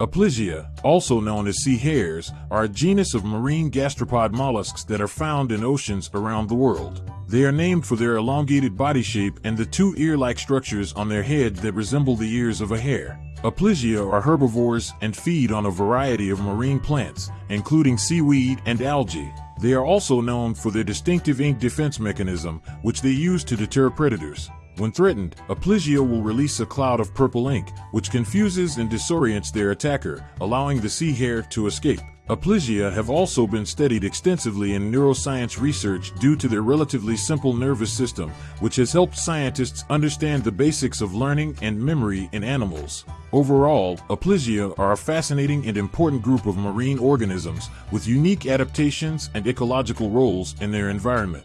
Aplysia, also known as sea hares, are a genus of marine gastropod mollusks that are found in oceans around the world. They are named for their elongated body shape and the two ear-like structures on their head that resemble the ears of a hare. Aplysia are herbivores and feed on a variety of marine plants, including seaweed and algae. They are also known for their distinctive ink defense mechanism, which they use to deter predators. When threatened, Aplysia will release a cloud of purple ink, which confuses and disorients their attacker, allowing the sea hare to escape. Aplysia have also been studied extensively in neuroscience research due to their relatively simple nervous system, which has helped scientists understand the basics of learning and memory in animals. Overall, Aplysia are a fascinating and important group of marine organisms with unique adaptations and ecological roles in their environment.